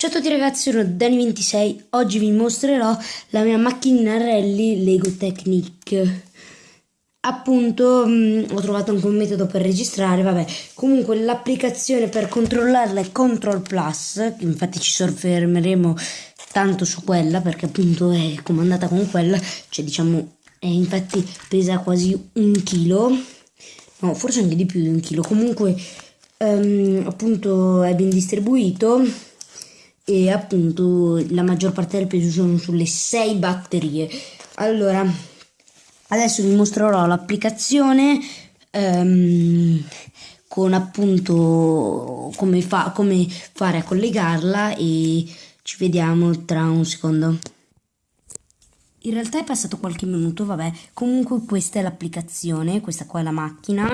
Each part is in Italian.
Ciao a tutti ragazzi, sono Dani26, oggi vi mostrerò la mia macchina rally Lego Technic. Appunto mh, ho trovato anche un metodo per registrare, vabbè, comunque l'applicazione per controllarla è Control Plus, infatti ci soffermeremo tanto su quella perché appunto è comandata con quella, cioè diciamo, è, infatti pesa quasi un chilo, no forse anche di più di un chilo, comunque um, appunto è ben distribuito e appunto la maggior parte del peso sono sulle 6 batterie. Allora, adesso vi mostrerò l'applicazione um, con appunto come, fa, come fare a collegarla e ci vediamo tra un secondo. In realtà è passato qualche minuto, vabbè, comunque questa è l'applicazione, questa qua è la macchina,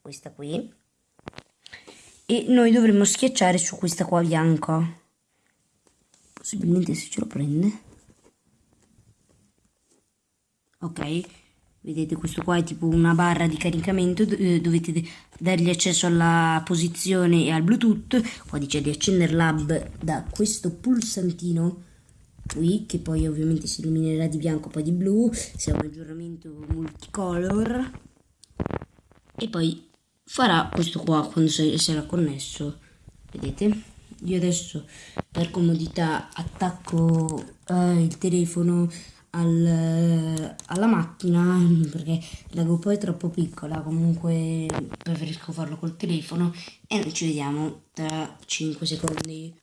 questa qui, e noi dovremmo schiacciare su questa qua bianca possibilmente se ce lo prende. Ok vedete questo qua è tipo una barra di caricamento eh, dovete dargli accesso alla posizione e al bluetooth. Qua dice di accendere l'hub da questo pulsantino qui che poi ovviamente si illuminerà di bianco poi di blu. Se è un aggiornamento multicolor. E poi farà questo qua quando sarà connesso. Vedete io adesso per comodità attacco eh, il telefono al, alla macchina perché la GoPro è troppo piccola comunque preferisco farlo col telefono e noi ci vediamo tra 5 secondi.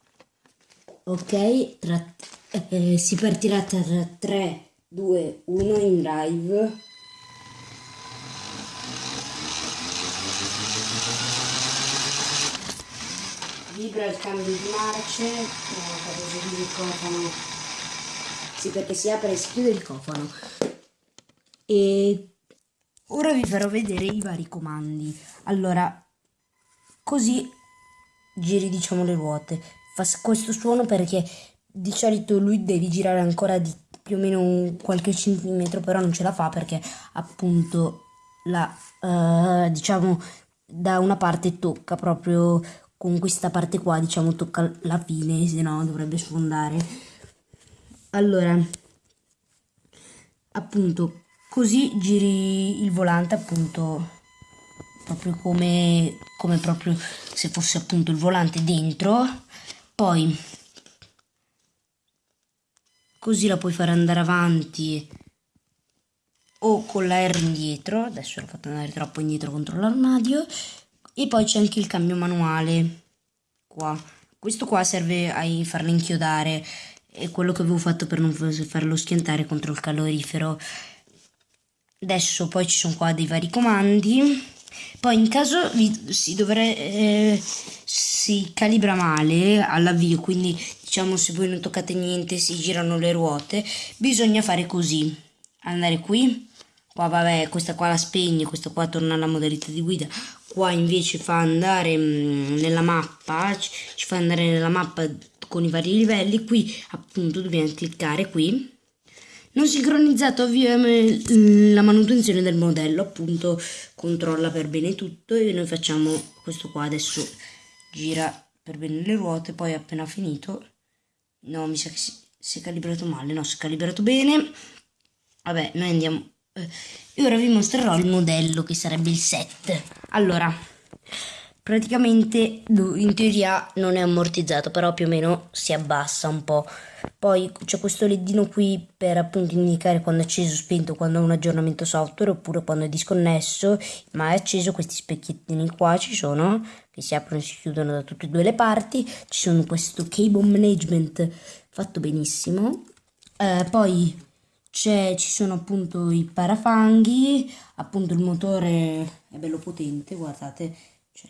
Ok tra, eh, si partirà tra 3 2 1 in live vibra il cambio di marce, il cofano. Sì, perché si apre e si chiude il cofano. E ora vi farò vedere i vari comandi. Allora, così giri diciamo le ruote. Fa questo suono perché di solito lui deve girare ancora di più o meno qualche centimetro, però non ce la fa perché appunto la uh, diciamo da una parte tocca proprio con questa parte qua diciamo tocca la fine se no dovrebbe sfondare. Allora appunto così giri il volante appunto proprio come, come proprio se fosse appunto il volante dentro. Poi così la puoi fare andare avanti o con la R indietro. Adesso l'ho fatto andare troppo indietro contro l'armadio e poi c'è anche il cambio manuale qua. Questo qua serve a farlo inchiodare. È quello che avevo fatto per non farlo schiantare contro il calorifero. Adesso poi ci sono qua dei vari comandi. Poi in caso vi, si dovrebbe eh, si calibra male all'avvio quindi diciamo se voi non toccate niente si girano le ruote bisogna fare così. Andare qui qua vabbè questa qua la spegne questa qua torna alla modalità di guida. Qua invece fa andare mm, nella mappa ci, fa andare nella mappa con i vari livelli. Qui appunto dobbiamo cliccare qui. Non sincronizzato avvia la manutenzione del modello appunto controlla per bene tutto e noi facciamo questo qua. Adesso gira per bene le ruote poi appena finito no mi sa che si, si è calibrato male no si è calibrato bene. Vabbè noi andiamo e ora vi mostrerò il modello che sarebbe il 7 allora praticamente in teoria non è ammortizzato però più o meno si abbassa un po' poi c'è questo ledino qui per appunto indicare quando è acceso o spento quando è un aggiornamento software oppure quando è disconnesso. Ma è acceso questi specchiettini qua ci sono che si aprono e si chiudono da tutte e due le parti. Ci sono questo cable management fatto benissimo. Eh, poi ci sono appunto i parafanghi, appunto il motore è bello potente, guardate, cioè,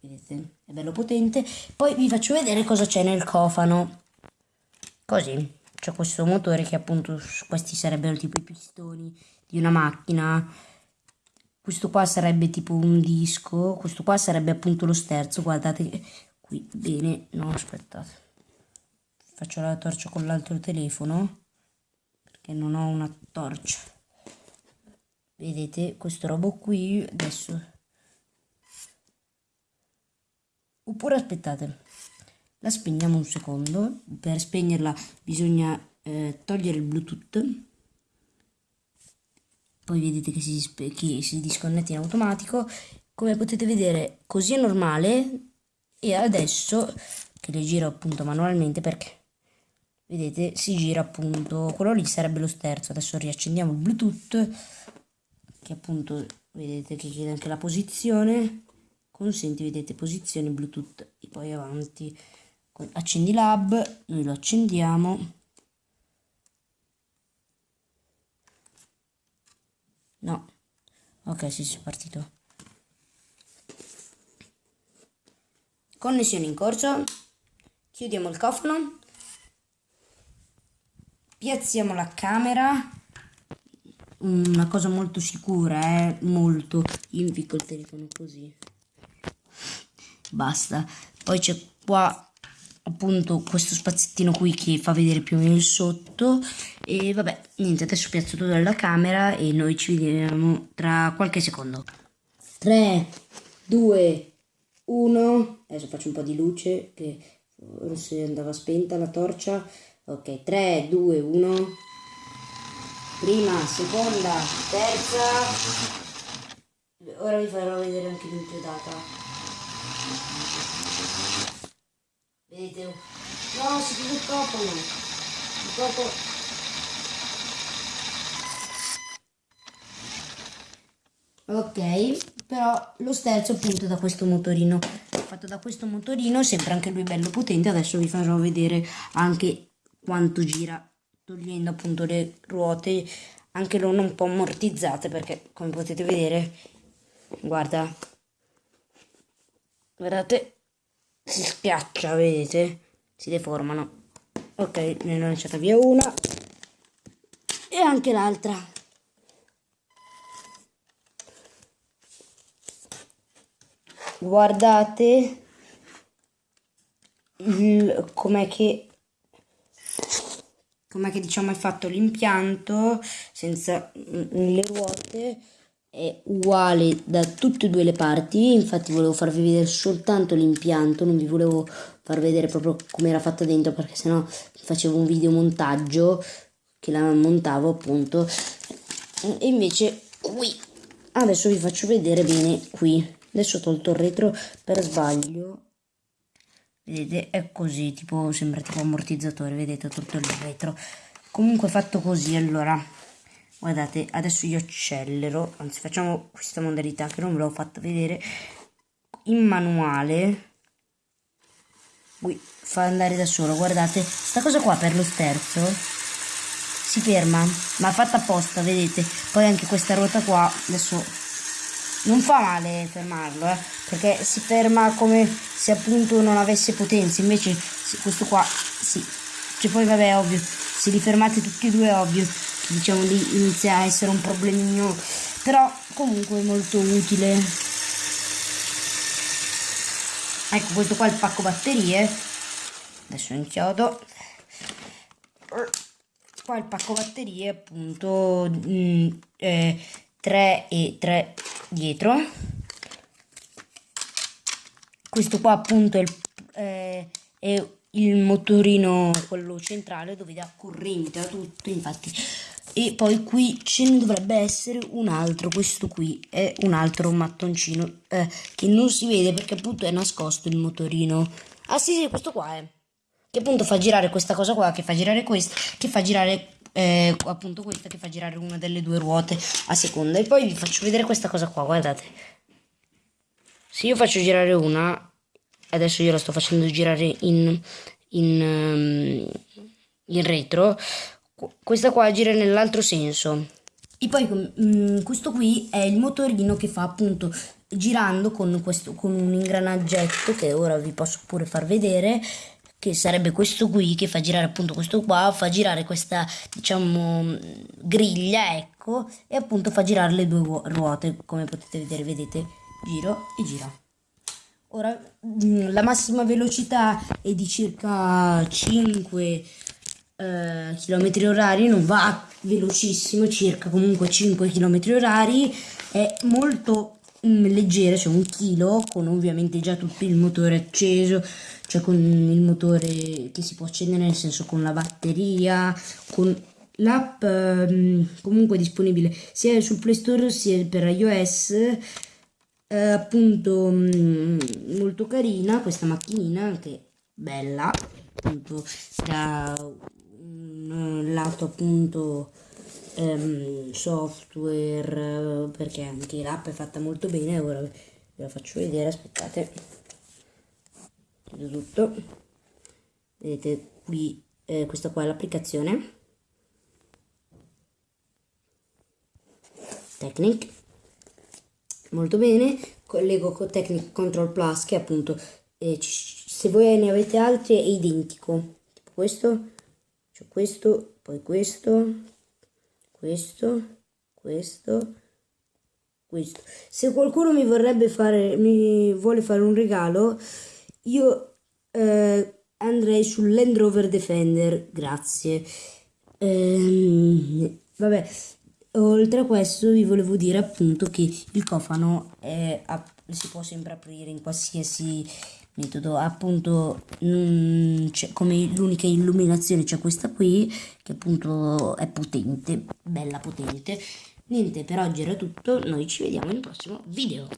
vedete, è bello potente. Poi vi faccio vedere cosa c'è nel cofano, così, c'è questo motore che appunto questi sarebbero tipo i pistoni di una macchina, questo qua sarebbe tipo un disco, questo qua sarebbe appunto lo sterzo, guardate qui, bene, no aspettate faccio la torcia con l'altro telefono perché non ho una torcia. Vedete questo robo qui adesso. Oppure aspettate la spegniamo un secondo. Per spegnerla bisogna eh, togliere il bluetooth. Poi vedete che si, che si disconnette in automatico. Come potete vedere così è normale. E adesso che le giro appunto manualmente perché vedete si gira appunto quello lì sarebbe lo sterzo adesso riaccendiamo il bluetooth che appunto vedete che chiede anche la posizione consenti vedete posizione bluetooth e poi avanti accendi lab noi lo accendiamo. No. Ok sì, sì è partito. Connessione in corso. Chiudiamo il cofano piazziamo la camera. Una cosa molto sicura eh. Molto. Io mi picco il telefono così. Basta. Poi c'è qua appunto questo spaziettino qui che fa vedere più o meno il sotto. E vabbè niente adesso piazzo tutto nella camera e noi ci vediamo tra qualche secondo. 3 2 1 adesso faccio un po' di luce che forse andava spenta la torcia ok 3 2 1 prima seconda terza ora vi farò vedere anche l'inchiodata Vedete? No, si chiude troppo. Troppo. Ok, però lo sterzo appunto da questo motorino. Fatto da questo motorino, sempre anche lui bello potente. Adesso vi farò vedere anche quanto gira togliendo appunto le ruote anche loro un po' ammortizzate perché come potete vedere guarda guardate si schiaccia, vedete? Si deformano. Ok, ne ho lanciata via una. E anche l'altra. Guardate com'è che com'è che diciamo è fatto l'impianto senza le ruote è uguale da tutte e due le parti. Infatti volevo farvi vedere soltanto l'impianto non vi volevo far vedere proprio come era fatta dentro perché sennò facevo un video montaggio che la montavo appunto. E invece qui. Adesso vi faccio vedere bene qui. Adesso ho tolto il retro per sbaglio vedete è così tipo sembra tipo ammortizzatore vedete tolto il retro comunque fatto così allora guardate adesso io accelero anzi facciamo questa modalità che non ve l'ho fatta vedere in manuale. Fa andare da solo guardate sta cosa qua per lo sterzo si ferma ma fatta apposta vedete. Poi anche questa ruota qua adesso non fa male fermarlo eh, perché si ferma come se appunto non avesse potenza invece questo qua sì. Cioè poi vabbè ovvio se li fermate tutti e due ovvio diciamo lì inizia a essere un problemino però comunque molto utile. Ecco questo qua è il pacco batterie. Adesso inchiodo. Qua il pacco batterie appunto mh, mm, eh, 3 e 3 dietro. Questo qua appunto è il, eh, è il motorino quello centrale dove dà corrente a tutto infatti. E poi qui ce ne dovrebbe essere un altro questo qui è un altro mattoncino eh, che non si vede perché appunto è nascosto il motorino. Ah sì sì questo qua è che appunto fa girare questa cosa qua che fa girare questa che fa girare eh, appunto questa che fa girare una delle due ruote a seconda. E poi vi faccio vedere questa cosa qua guardate. Se io faccio girare una adesso io la sto facendo girare in in, um, in retro questa qua gira nell'altro senso. E poi mh, mm, questo qui è il motorino che fa appunto girando con, questo, con un ingranaggetto che ora vi posso pure far vedere che sarebbe questo qui che fa girare appunto questo qua fa girare questa diciamo griglia ecco e appunto fa girare le due ruote come potete vedere vedete? Giro e gira. Ora mm, la massima velocità è di circa 5 eh, chilometri orari non va velocissimo circa comunque 5 km orari è molto mm, leggera, cioè un chilo, con ovviamente già tutto il motore acceso, cioè con il motore che si può accendere, nel senso con la batteria, con l'app um, comunque disponibile sia sul Play Store sia per iOS. Eh, appunto um, molto carina questa macchinina anche bella appunto da un lato appunto um, software perché anche l'app è fatta molto bene ora ve la faccio vedere aspettate. Chiudo tutto. Vedete qui eh, questa qua è l'applicazione. Technic. Molto bene. Collego con Technic Control Plus che appunto eh, se voi ne avete altri è identico. Tipo questo c'è questo poi questo questo, questo, questo. Se qualcuno mi vorrebbe fare, mi vuole fare un regalo, io eh, andrei sul Land Rover Defender, grazie. Ehm, vabbè, oltre a questo vi volevo dire appunto che il cofano è, si può sempre aprire in qualsiasi metodo. Appunto come l'unica illuminazione c'è questa qui che appunto è potente bella potente. Niente per oggi era tutto. Noi ci vediamo nel prossimo video